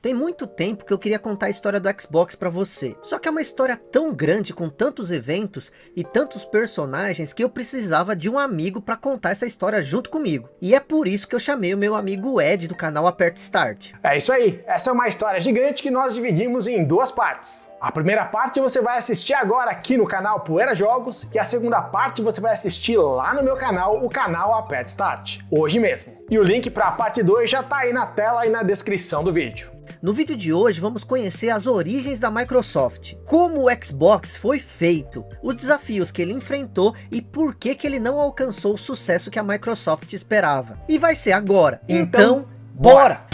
Tem muito tempo que eu queria contar a história do Xbox para você. Só que é uma história tão grande, com tantos eventos e tantos personagens, que eu precisava de um amigo para contar essa história junto comigo. E é por isso que eu chamei o meu amigo Ed do canal Aperta Start. É isso aí, essa é uma história gigante que nós dividimos em duas partes. A primeira parte você vai assistir agora aqui no canal Poeira Jogos e a segunda parte você vai assistir lá no meu canal, o canal Aperta Start, hoje mesmo. E o link para a parte 2 já tá aí na tela e na descrição do vídeo. No vídeo de hoje vamos conhecer as origens da Microsoft, como o Xbox foi feito, os desafios que ele enfrentou e por que, que ele não alcançou o sucesso que a Microsoft esperava. E vai ser agora, então, então bora!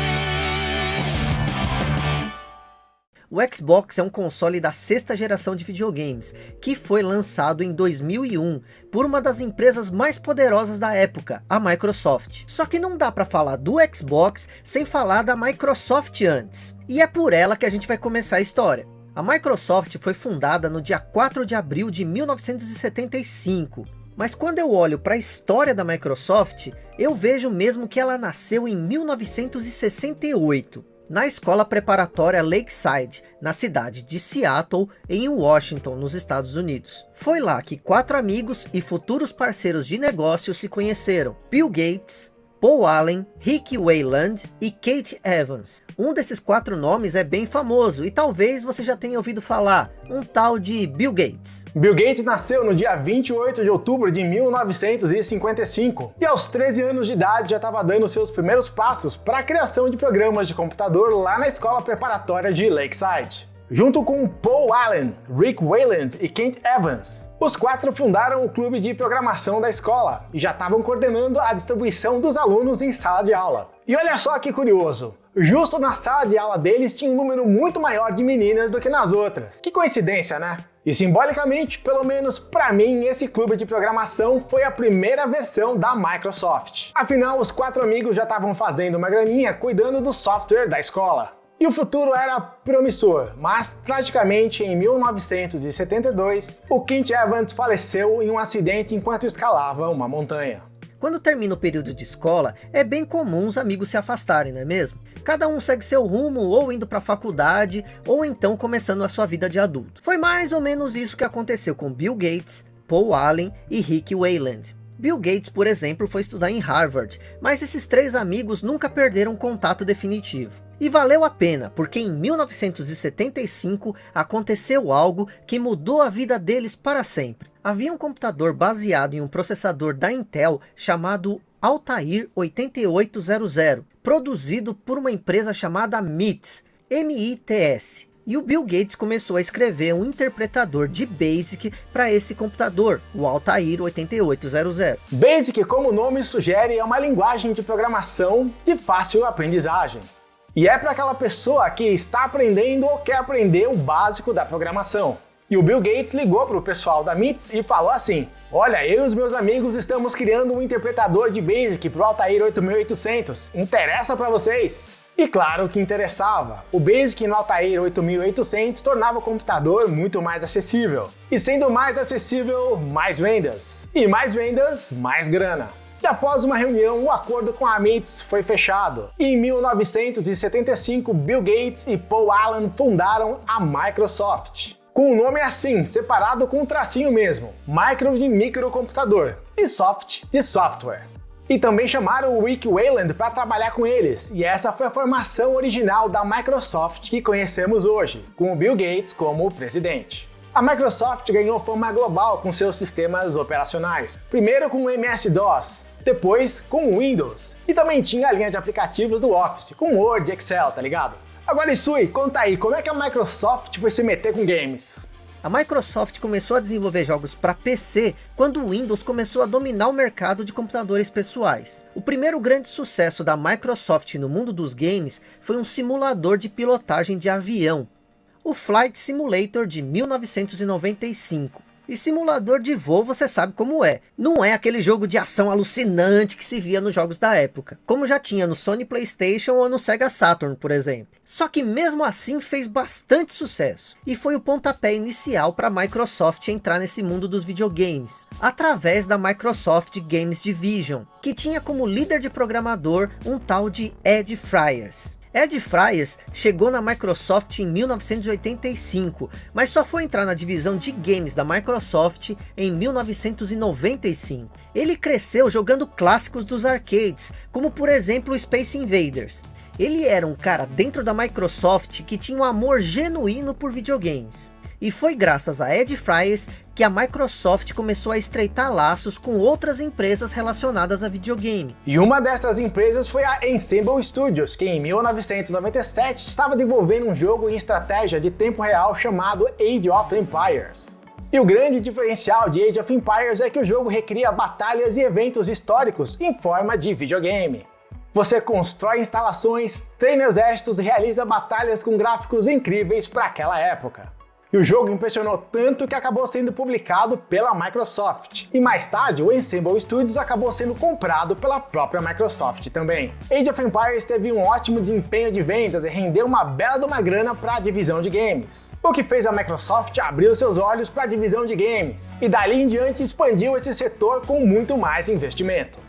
O Xbox é um console da sexta geração de videogames, que foi lançado em 2001 por uma das empresas mais poderosas da época, a Microsoft. Só que não dá para falar do Xbox sem falar da Microsoft antes. E é por ela que a gente vai começar a história. A Microsoft foi fundada no dia 4 de abril de 1975. Mas quando eu olho para a história da Microsoft, eu vejo mesmo que ela nasceu em 1968 na escola preparatória Lakeside, na cidade de Seattle, em Washington, nos Estados Unidos. Foi lá que quatro amigos e futuros parceiros de negócio se conheceram. Bill Gates, Paul Allen, Rick Wayland e Kate Evans. Um desses quatro nomes é bem famoso e talvez você já tenha ouvido falar, um tal de Bill Gates. Bill Gates nasceu no dia 28 de outubro de 1955 e aos 13 anos de idade já estava dando seus primeiros passos para a criação de programas de computador lá na escola preparatória de Lakeside junto com Paul Allen, Rick Wayland e Kent Evans. Os quatro fundaram o clube de programação da escola e já estavam coordenando a distribuição dos alunos em sala de aula. E olha só que curioso, justo na sala de aula deles tinha um número muito maior de meninas do que nas outras. Que coincidência, né? E simbolicamente, pelo menos para mim, esse clube de programação foi a primeira versão da Microsoft. Afinal, os quatro amigos já estavam fazendo uma graninha cuidando do software da escola. E o futuro era promissor, mas tragicamente em 1972, o Kent Evans faleceu em um acidente enquanto escalava uma montanha. Quando termina o período de escola, é bem comum os amigos se afastarem, não é mesmo? Cada um segue seu rumo, ou indo para a faculdade, ou então começando a sua vida de adulto. Foi mais ou menos isso que aconteceu com Bill Gates, Paul Allen e Rick Wayland. Bill Gates, por exemplo, foi estudar em Harvard, mas esses três amigos nunca perderam contato definitivo. E valeu a pena, porque em 1975 aconteceu algo que mudou a vida deles para sempre. Havia um computador baseado em um processador da Intel chamado Altair 8800, produzido por uma empresa chamada MITS, MITS. E o Bill Gates começou a escrever um interpretador de BASIC para esse computador, o Altair 8800. BASIC, como o nome sugere, é uma linguagem de programação de fácil aprendizagem. E é para aquela pessoa que está aprendendo ou quer aprender o básico da programação. E o Bill Gates ligou para o pessoal da MITS e falou assim, olha, eu e os meus amigos estamos criando um interpretador de BASIC para o Altair 8800, interessa para vocês? E claro que interessava. O Basic no Altair 8800 tornava o computador muito mais acessível. E sendo mais acessível, mais vendas. E mais vendas, mais grana. E após uma reunião, o acordo com a MITS foi fechado. E em 1975, Bill Gates e Paul Allen fundaram a Microsoft. Com o nome assim, separado com um tracinho mesmo, micro de microcomputador e soft de software. E também chamaram o Rick Wayland para trabalhar com eles, e essa foi a formação original da Microsoft que conhecemos hoje, com o Bill Gates como presidente. A Microsoft ganhou fama global com seus sistemas operacionais, primeiro com o MS-DOS, depois com o Windows. E também tinha a linha de aplicativos do Office, com Word e Excel, tá ligado? Agora Isui, conta aí, como é que a Microsoft foi se meter com games? A Microsoft começou a desenvolver jogos para PC quando o Windows começou a dominar o mercado de computadores pessoais. O primeiro grande sucesso da Microsoft no mundo dos games foi um simulador de pilotagem de avião, o Flight Simulator de 1995. E simulador de voo você sabe como é. Não é aquele jogo de ação alucinante que se via nos jogos da época. Como já tinha no Sony Playstation ou no Sega Saturn, por exemplo. Só que mesmo assim fez bastante sucesso. E foi o pontapé inicial para a Microsoft entrar nesse mundo dos videogames. Através da Microsoft Games Division. Que tinha como líder de programador um tal de Ed Fryers. Ed Fryers chegou na Microsoft em 1985, mas só foi entrar na divisão de games da Microsoft em 1995. Ele cresceu jogando clássicos dos arcades, como por exemplo Space Invaders. Ele era um cara dentro da Microsoft que tinha um amor genuíno por videogames. E foi graças a Ed Fryers que a Microsoft começou a estreitar laços com outras empresas relacionadas a videogame. E uma dessas empresas foi a Ensemble Studios, que em 1997 estava desenvolvendo um jogo em estratégia de tempo real chamado Age of Empires. E o grande diferencial de Age of Empires é que o jogo recria batalhas e eventos históricos em forma de videogame. Você constrói instalações, treina exércitos e realiza batalhas com gráficos incríveis para aquela época. E o jogo impressionou tanto que acabou sendo publicado pela Microsoft. E mais tarde, o Ensemble Studios acabou sendo comprado pela própria Microsoft também. Age of Empires teve um ótimo desempenho de vendas e rendeu uma bela de uma grana para a divisão de games. O que fez a Microsoft abrir seus olhos para a divisão de games. E dali em diante expandiu esse setor com muito mais investimento.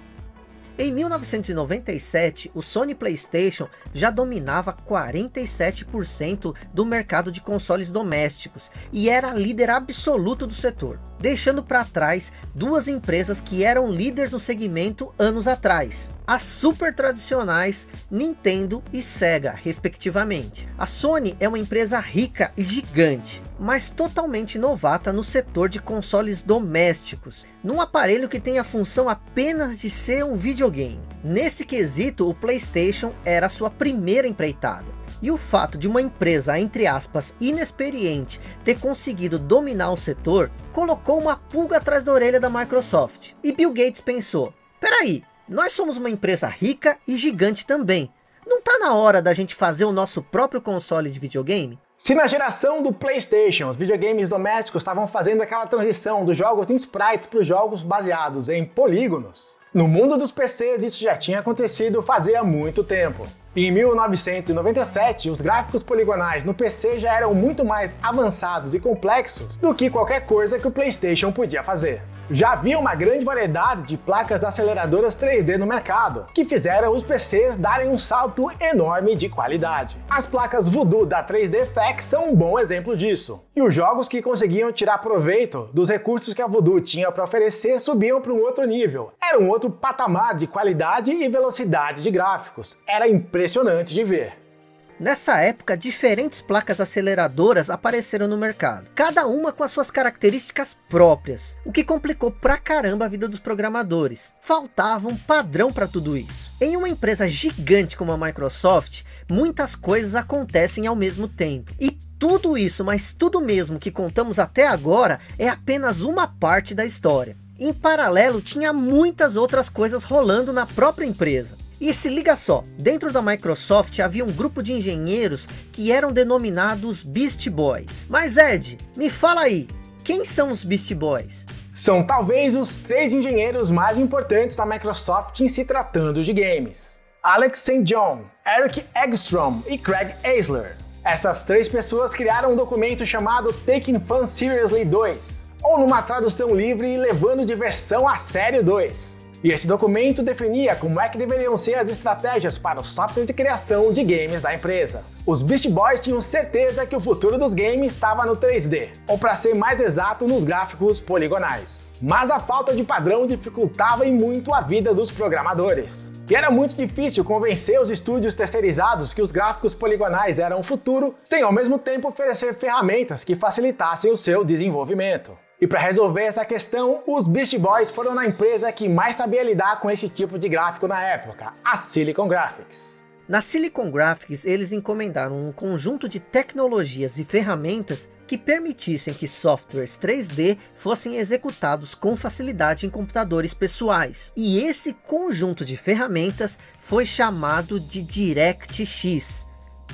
Em 1997, o Sony Playstation já dominava 47% do mercado de consoles domésticos e era líder absoluto do setor, deixando para trás duas empresas que eram líderes no segmento anos atrás, as super tradicionais Nintendo e Sega, respectivamente. A Sony é uma empresa rica e gigante, mas totalmente novata no setor de consoles domésticos, num aparelho que tem a função apenas de ser um videogame. Nesse quesito, o Playstation era sua primeira empreitada. E o fato de uma empresa, entre aspas, inexperiente, ter conseguido dominar o setor, colocou uma pulga atrás da orelha da Microsoft. E Bill Gates pensou, peraí, nós somos uma empresa rica e gigante também. Não tá na hora da gente fazer o nosso próprio console de videogame? Se na geração do Playstation os videogames domésticos estavam fazendo aquela transição dos jogos em sprites para os jogos baseados em polígonos, no mundo dos PCs isso já tinha acontecido fazia muito tempo. Em 1997, os gráficos poligonais no PC já eram muito mais avançados e complexos do que qualquer coisa que o PlayStation podia fazer. Já havia uma grande variedade de placas aceleradoras 3D no mercado, que fizeram os PCs darem um salto enorme de qualidade. As placas Voodoo da 3D FX são um bom exemplo disso. E os jogos que conseguiam tirar proveito dos recursos que a Voodoo tinha para oferecer subiam para um outro nível. Era um outro patamar de qualidade e velocidade de gráficos. Era impressionante impressionante de ver. Nessa época, diferentes placas aceleradoras apareceram no mercado, cada uma com as suas características próprias, o que complicou pra caramba a vida dos programadores. Faltava um padrão para tudo isso. Em uma empresa gigante como a Microsoft, muitas coisas acontecem ao mesmo tempo. E tudo isso, mas tudo mesmo que contamos até agora, é apenas uma parte da história. Em paralelo, tinha muitas outras coisas rolando na própria empresa. E se liga só, dentro da Microsoft havia um grupo de engenheiros que eram denominados Beast Boys. Mas Ed, me fala aí, quem são os Beast Boys? São talvez os três engenheiros mais importantes da Microsoft em se tratando de games. Alex St. John, Eric Eggstrom e Craig Eisler. Essas três pessoas criaram um documento chamado Taking Fun Seriously 2, ou numa tradução livre, Levando Diversão a Sério 2. E esse documento definia como é que deveriam ser as estratégias para o software de criação de games da empresa. Os Beast Boys tinham certeza que o futuro dos games estava no 3D, ou para ser mais exato, nos gráficos poligonais. Mas a falta de padrão dificultava e muito a vida dos programadores. E era muito difícil convencer os estúdios terceirizados que os gráficos poligonais eram o futuro, sem ao mesmo tempo oferecer ferramentas que facilitassem o seu desenvolvimento. E para resolver essa questão, os Beast Boys foram na empresa que mais sabia lidar com esse tipo de gráfico na época, a Silicon Graphics. Na Silicon Graphics, eles encomendaram um conjunto de tecnologias e ferramentas que permitissem que softwares 3D fossem executados com facilidade em computadores pessoais. E esse conjunto de ferramentas foi chamado de DirectX.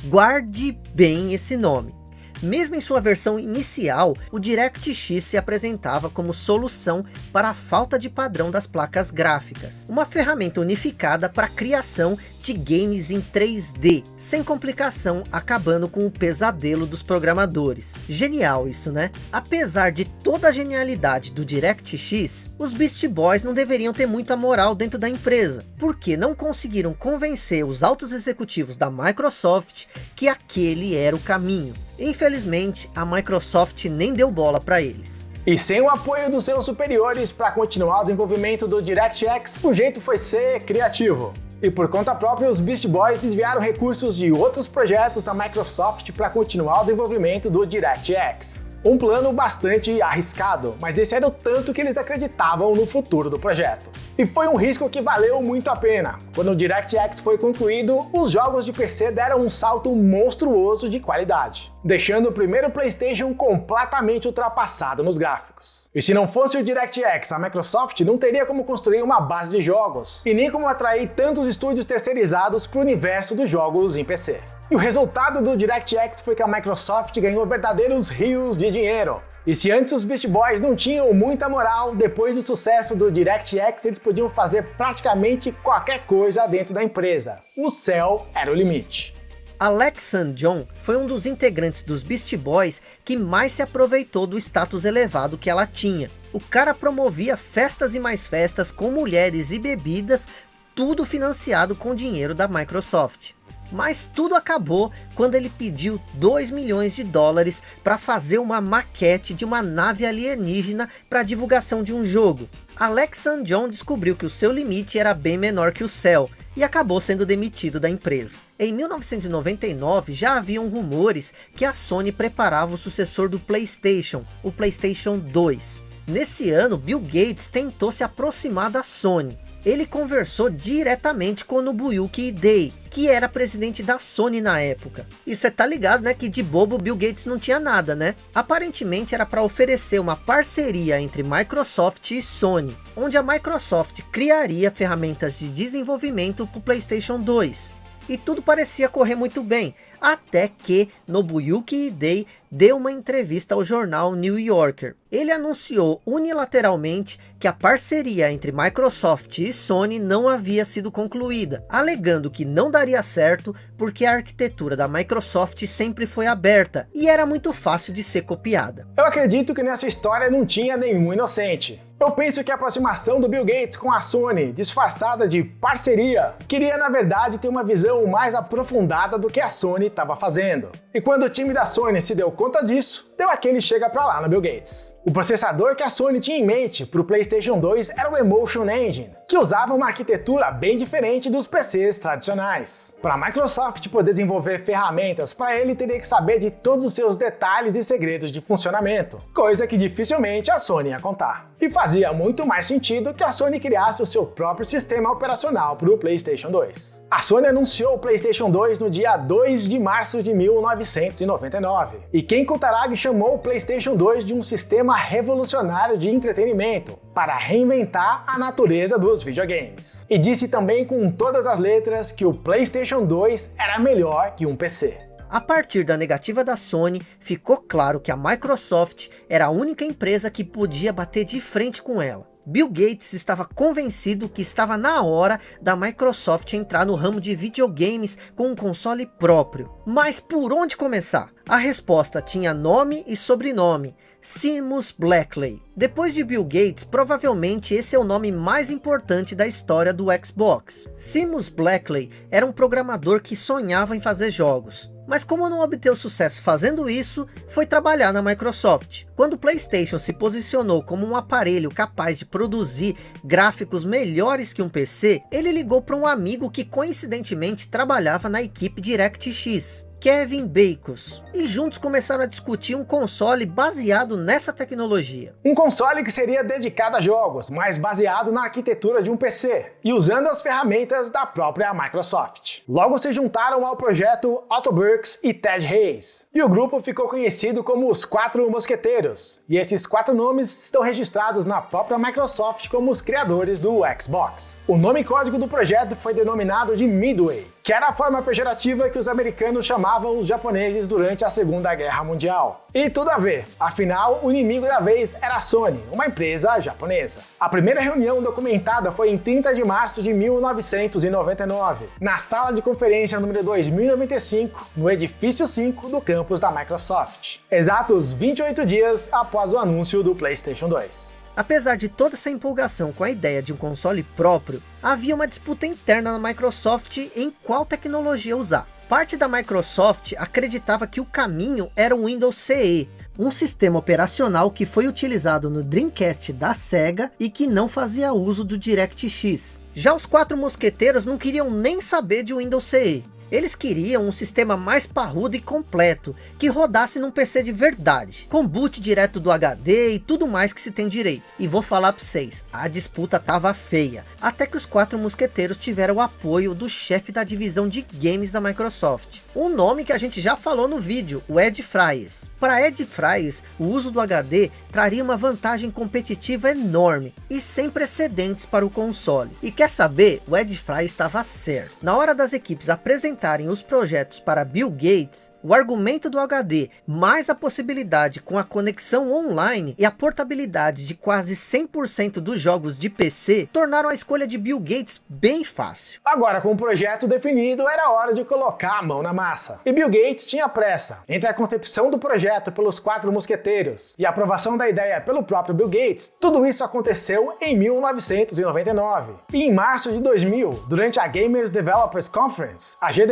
Guarde bem esse nome. Mesmo em sua versão inicial, o DirectX se apresentava como solução para a falta de padrão das placas gráficas. Uma ferramenta unificada para a criação de games em 3D, sem complicação, acabando com o pesadelo dos programadores. Genial isso, né? Apesar de toda a genialidade do DirectX, os Beast Boys não deveriam ter muita moral dentro da empresa, porque não conseguiram convencer os altos executivos da Microsoft que aquele era o caminho. Infelizmente, a Microsoft nem deu bola para eles. E sem o apoio dos seus superiores para continuar o desenvolvimento do DirectX, o jeito foi ser criativo. E por conta própria, os Beast Boys desviaram recursos de outros projetos da Microsoft para continuar o desenvolvimento do DirectX. Um plano bastante arriscado, mas esse era o tanto que eles acreditavam no futuro do projeto. E foi um risco que valeu muito a pena. Quando o DirectX foi concluído, os jogos de PC deram um salto monstruoso de qualidade, deixando o primeiro PlayStation completamente ultrapassado nos gráficos. E se não fosse o DirectX, a Microsoft não teria como construir uma base de jogos, e nem como atrair tantos estúdios terceirizados para o universo dos jogos em PC. E o resultado do DirectX foi que a Microsoft ganhou verdadeiros rios de dinheiro. E se antes os Beast Boys não tinham muita moral, depois do sucesso do DirectX eles podiam fazer praticamente qualquer coisa dentro da empresa. O céu era o limite. Alex St. John foi um dos integrantes dos Beast Boys que mais se aproveitou do status elevado que ela tinha. O cara promovia festas e mais festas com mulheres e bebidas, tudo financiado com dinheiro da Microsoft. Mas tudo acabou quando ele pediu 2 milhões de dólares para fazer uma maquete de uma nave alienígena para divulgação de um jogo. Alex. John descobriu que o seu limite era bem menor que o céu e acabou sendo demitido da empresa. Em 1999 já haviam rumores que a Sony preparava o sucessor do Playstation, o Playstation 2. Nesse ano, Bill Gates tentou se aproximar da Sony, ele conversou diretamente com Nobuyuki Hidei, que era presidente da Sony na época. E você tá ligado, né, que de bobo Bill Gates não tinha nada, né? Aparentemente era para oferecer uma parceria entre Microsoft e Sony, onde a Microsoft criaria ferramentas de desenvolvimento para o Playstation 2. E tudo parecia correr muito bem, até que Nobuyuki Hidei deu uma entrevista ao jornal New Yorker. Ele anunciou unilateralmente que a parceria entre Microsoft e Sony não havia sido concluída, alegando que não daria certo porque a arquitetura da Microsoft sempre foi aberta e era muito fácil de ser copiada. Eu acredito que nessa história não tinha nenhum inocente. Eu penso que a aproximação do Bill Gates com a Sony, disfarçada de parceria, queria na verdade ter uma visão mais aprofundada do que a Sony estava fazendo. E quando o time da Sony se deu conta disso, deu aquele chega pra lá no Bill Gates. O processador que a Sony tinha em mente para o PlayStation 2 era o Emotion Engine, que usava uma arquitetura bem diferente dos PCs tradicionais. Para a Microsoft poder desenvolver ferramentas para ele, teria que saber de todos os seus detalhes e segredos de funcionamento, coisa que dificilmente a Sony ia contar. E fazia muito mais sentido que a Sony criasse o seu próprio sistema operacional para o PlayStation 2. A Sony anunciou o PlayStation 2 no dia 2 de março de 1999, e Ken Kutaragi chamou o PlayStation 2 de um sistema sistema revolucionário de entretenimento para reinventar a natureza dos videogames. E disse também com todas as letras que o PlayStation 2 era melhor que um PC. A partir da negativa da Sony, ficou claro que a Microsoft era a única empresa que podia bater de frente com ela. Bill Gates estava convencido que estava na hora da Microsoft entrar no ramo de videogames com um console próprio. Mas por onde começar? A resposta tinha nome e sobrenome, Seamus Blackley. Depois de Bill Gates, provavelmente esse é o nome mais importante da história do Xbox. Seamus Blackley era um programador que sonhava em fazer jogos. Mas como não obteve sucesso fazendo isso, foi trabalhar na Microsoft. Quando o Playstation se posicionou como um aparelho capaz de produzir gráficos melhores que um PC, ele ligou para um amigo que coincidentemente trabalhava na equipe DirectX. Kevin Bacon, e juntos começaram a discutir um console baseado nessa tecnologia. Um console que seria dedicado a jogos, mas baseado na arquitetura de um PC, e usando as ferramentas da própria Microsoft. Logo se juntaram ao projeto Otto Burks e Ted Hayes, e o grupo ficou conhecido como os Quatro Mosqueteiros, e esses quatro nomes estão registrados na própria Microsoft como os criadores do Xbox. O nome código do projeto foi denominado de Midway, que era a forma pejorativa que os americanos chamavam os japoneses durante a Segunda Guerra Mundial. E tudo a ver, afinal, o inimigo da vez era a Sony, uma empresa japonesa. A primeira reunião documentada foi em 30 de março de 1999, na sala de conferência número 2095, no edifício 5 do campus da Microsoft, exatos 28 dias após o anúncio do PlayStation 2. Apesar de toda essa empolgação com a ideia de um console próprio, havia uma disputa interna na Microsoft em qual tecnologia usar. Parte da Microsoft acreditava que o caminho era o Windows CE, um sistema operacional que foi utilizado no Dreamcast da Sega e que não fazia uso do DirectX. Já os quatro mosqueteiros não queriam nem saber de Windows CE. Eles queriam um sistema mais parrudo e completo, que rodasse num PC de verdade, com boot direto do HD e tudo mais que se tem direito. E vou falar para vocês, a disputa tava feia, até que os quatro mosqueteiros tiveram o apoio do chefe da divisão de games da Microsoft. Um nome que a gente já falou no vídeo, o Ed Fries. Para Ed Fries, o uso do HD traria uma vantagem competitiva enorme e sem precedentes para o console. E quer saber? O Ed Fries estava certo. Na hora das equipes apresentarem os projetos para Bill Gates, o argumento do HD, mais a possibilidade com a conexão online e a portabilidade de quase 100% dos jogos de PC, tornaram a escolha de Bill Gates bem fácil. Agora com o projeto definido, era hora de colocar a mão na massa. E Bill Gates tinha pressa. Entre a concepção do projeto pelos quatro mosqueteiros e a aprovação da ideia pelo próprio Bill Gates, tudo isso aconteceu em 1999. E em março de 2000, durante a Gamers Developers Conference, a GDC,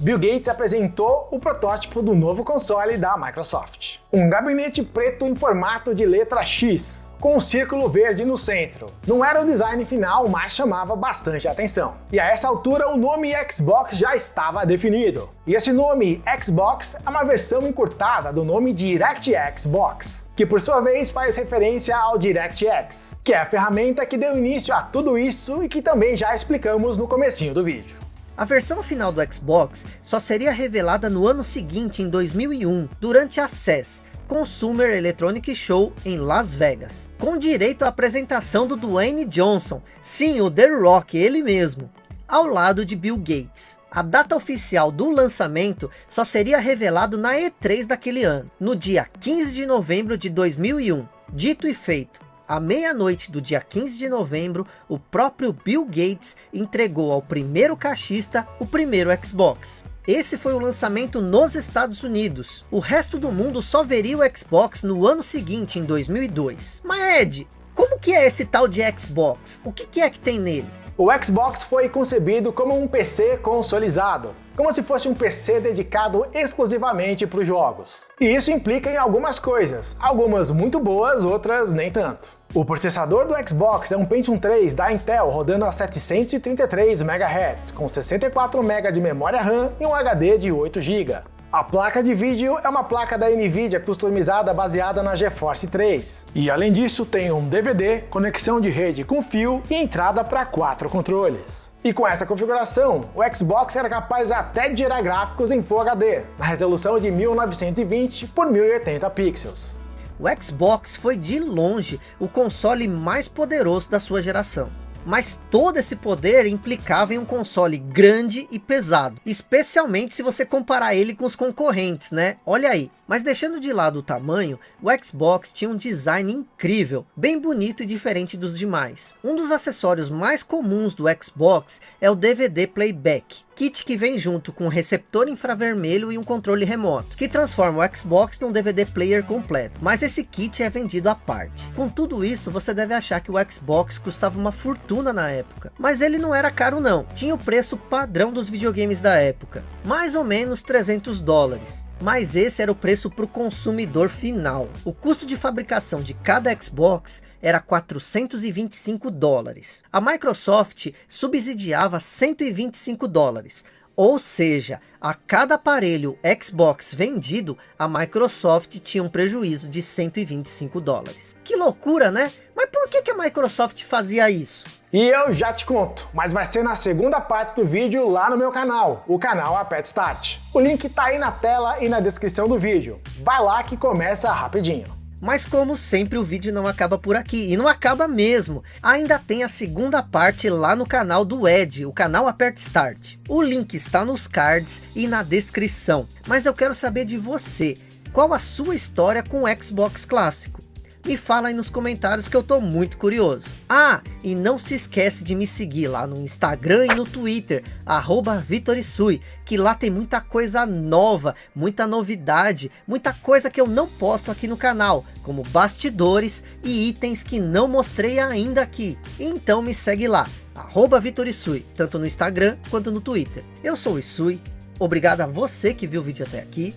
Bill Gates apresentou o protótipo protótipo do novo console da Microsoft. Um gabinete preto em formato de letra X, com um círculo verde no centro. Não era o design final, mas chamava bastante atenção. E a essa altura o nome Xbox já estava definido. E esse nome Xbox é uma versão encurtada do nome DirectX Box, que por sua vez faz referência ao DirectX, que é a ferramenta que deu início a tudo isso e que também já explicamos no comecinho do vídeo. A versão final do Xbox só seria revelada no ano seguinte, em 2001, durante a CES, Consumer Electronic Show em Las Vegas, com direito à apresentação do Dwayne Johnson, sim, o The Rock, ele mesmo, ao lado de Bill Gates. A data oficial do lançamento só seria revelado na E3 daquele ano, no dia 15 de novembro de 2001. Dito e feito, à meia-noite do dia 15 de novembro, o próprio Bill Gates entregou ao primeiro caixista o primeiro Xbox. Esse foi o lançamento nos Estados Unidos. O resto do mundo só veria o Xbox no ano seguinte, em 2002. Mas Ed, como que é esse tal de Xbox? O que, que é que tem nele? O Xbox foi concebido como um PC consolizado, como se fosse um PC dedicado exclusivamente para os jogos. E isso implica em algumas coisas, algumas muito boas, outras nem tanto. O processador do Xbox é um Pentium 3 da Intel rodando a 733 MHz, com 64 MB de memória RAM e um HD de 8 GB. A placa de vídeo é uma placa da Nvidia customizada baseada na GeForce 3. E além disso tem um DVD, conexão de rede com fio e entrada para quatro controles. E com essa configuração, o Xbox era capaz até de gerar gráficos em Full HD, na resolução de 1920 por 1080 pixels. O Xbox foi de longe o console mais poderoso da sua geração. Mas todo esse poder implicava em um console grande e pesado. Especialmente se você comparar ele com os concorrentes, né? Olha aí. Mas deixando de lado o tamanho, o Xbox tinha um design incrível, bem bonito e diferente dos demais. Um dos acessórios mais comuns do Xbox é o DVD Playback, kit que vem junto com um receptor infravermelho e um controle remoto, que transforma o Xbox num DVD player completo. Mas esse kit é vendido à parte. Com tudo isso, você deve achar que o Xbox custava uma fortuna na época. Mas ele não era caro não, tinha o preço padrão dos videogames da época, mais ou menos 300 dólares mas esse era o preço para o consumidor final. O custo de fabricação de cada Xbox era 425 dólares. A Microsoft subsidiava 125 dólares. Ou seja, a cada aparelho Xbox vendido, a Microsoft tinha um prejuízo de 125 dólares. Que loucura, né? Mas por que, que a Microsoft fazia isso? E eu já te conto, mas vai ser na segunda parte do vídeo lá no meu canal, o canal Apet Start. O link tá aí na tela e na descrição do vídeo. Vai lá que começa rapidinho. Mas como sempre o vídeo não acaba por aqui, e não acaba mesmo. Ainda tem a segunda parte lá no canal do Ed, o canal Aperta Start. O link está nos cards e na descrição. Mas eu quero saber de você, qual a sua história com o Xbox clássico? Me fala aí nos comentários que eu tô muito curioso. Ah, e não se esquece de me seguir lá no Instagram e no Twitter, arroba Vitorisui, que lá tem muita coisa nova, muita novidade, muita coisa que eu não posto aqui no canal, como bastidores e itens que não mostrei ainda aqui. Então me segue lá, arroba Vitorisui, tanto no Instagram quanto no Twitter. Eu sou o Isui, obrigado a você que viu o vídeo até aqui,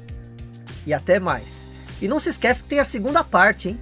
e até mais. E não se esquece que tem a segunda parte, hein?